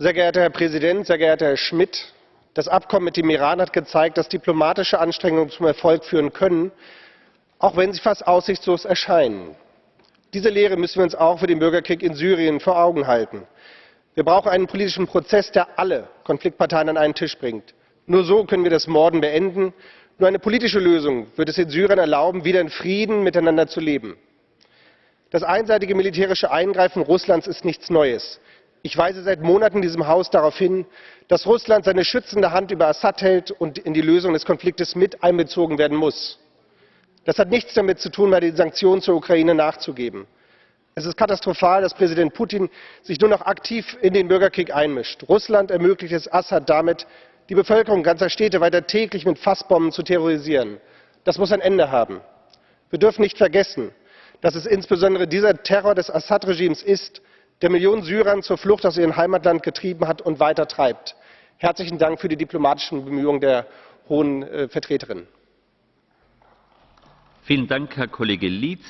Sehr geehrter Herr Präsident, sehr geehrter Herr Schmidt! Das Abkommen mit dem Iran hat gezeigt, dass diplomatische Anstrengungen zum Erfolg führen können, auch wenn sie fast aussichtslos erscheinen. Diese Lehre müssen wir uns auch für den Bürgerkrieg in Syrien vor Augen halten. Wir brauchen einen politischen Prozess, der alle Konfliktparteien an einen Tisch bringt. Nur so können wir das Morden beenden. Nur eine politische Lösung wird es den Syrern erlauben, wieder in Frieden miteinander zu leben. Das einseitige militärische Eingreifen Russlands ist nichts Neues. Ich weise seit Monaten diesem Haus darauf hin, dass Russland seine schützende Hand über Assad hält und in die Lösung des Konfliktes mit einbezogen werden muss. Das hat nichts damit zu tun, bei den Sanktionen zur Ukraine nachzugeben. Es ist katastrophal, dass Präsident Putin sich nur noch aktiv in den Bürgerkrieg einmischt. Russland ermöglicht es Assad damit, die Bevölkerung ganzer Städte weiter täglich mit Fassbomben zu terrorisieren. Das muss ein Ende haben. Wir dürfen nicht vergessen, dass es insbesondere dieser Terror des Assad-Regimes ist, der Millionen Syrern zur Flucht aus ihrem Heimatland getrieben hat und weiter treibt. Herzlichen Dank für die diplomatischen Bemühungen der Hohen äh, Vertreterin. Vielen Dank, Herr Kollege Lietz.